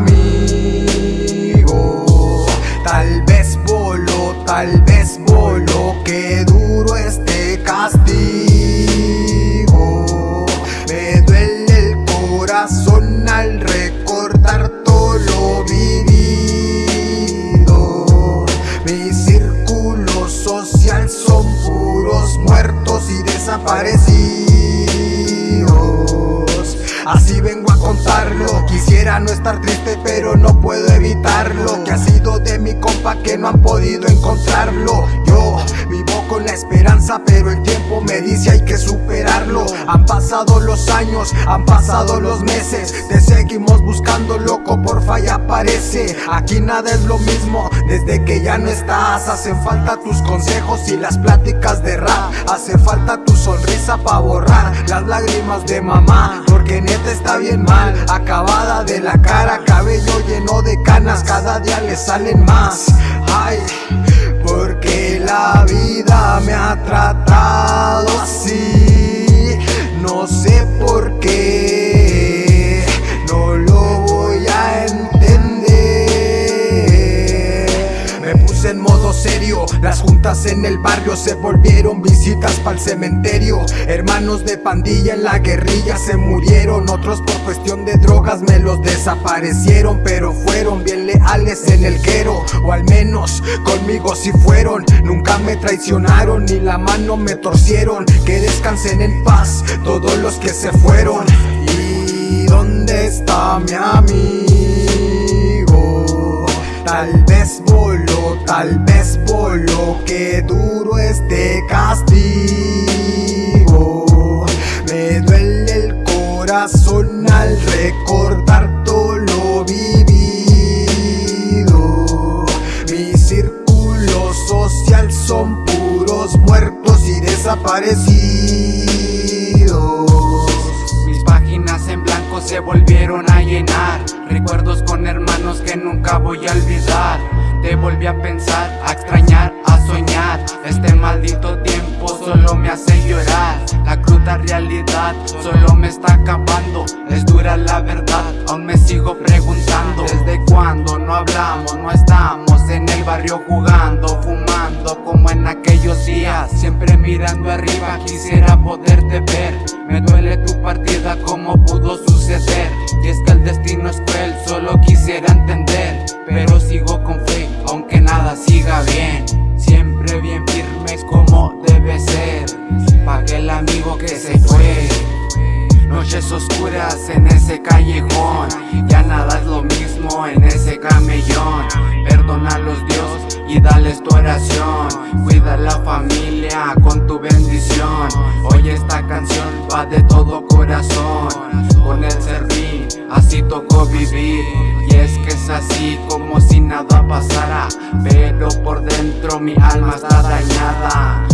mi amigo. Tal vez voló, tal vez voló Que duro este castigo. Me duele el corazón al recordar todo lo vivido. Mi círculo social son puros muertos y desaparecidos. Así vengo Quisiera no estar triste pero no puedo evitarlo. Que ha sido de mi compa que no han podido encontrarlo. Yo esperanza pero el tiempo me dice hay que superarlo. Han pasado los años, han pasado los meses Te seguimos buscando loco porfa y aparece. Aquí nada es lo mismo desde que ya no estás Hacen falta tus consejos y las pláticas de rap. Hace falta tu sonrisa pa' borrar las lágrimas de mamá Porque neta está bien mal, acabada de la cara Cabello lleno de canas, cada día le salen más. Ay, porque la vida me ha tratado serio, las juntas en el barrio se volvieron visitas pa'l cementerio. Hermanos de pandilla en la guerrilla se murieron. Otros por cuestión de drogas me los desaparecieron Pero fueron bien leales en el quero O al menos conmigo si fueron. Nunca me traicionaron ni la mano me torcieron. Que descansen en paz todos los que se fueron Que duro este castigo. Me duele el corazón al recordar todo lo vivido. Mi círculo social son puros muertos y desaparecidos. Mis páginas en blanco se volvieron a llenar. Recuerdos con hermanos que nunca voy a olvidar. Te volví a pensar, a extrañar, Este maldito tiempo solo me hace llorar. La cruda realidad solo me está acabando. Es dura la verdad, aún me sigo preguntando. ¿Desde cuándo no hablamos, no estamos en el barrio jugando Fumando como en aquellos días. Siempre mirando arriba quisiera poderte ver. Me duele tu partida como pudo suceder Y es que el destino es cruel, solo quisiera entender. Pero sigo con fe, aunque nada siga bien En ese callejón. Ya nada es lo mismo en ese camellón. Perdónalos Dios y dales tu oración. Cuida la familia con tu bendición. Hoy esta canción va de todo corazón. Con el servín así tocó vivir. Y es que es así como si nada pasara. Pero por dentro mi alma está dañada.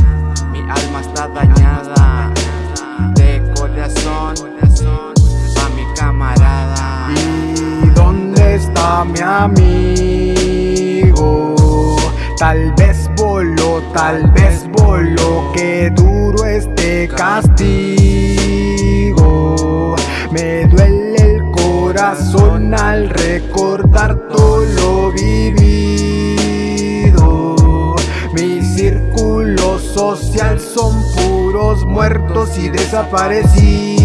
Mi alma está dañada. De corazón ¿Y dónde está mi amigo? Tal vez voló, tal vez voló Que duro este castigo. Me duele el corazón al recordar todo lo vivido. Mi círculo social son puros muertos y desaparecidos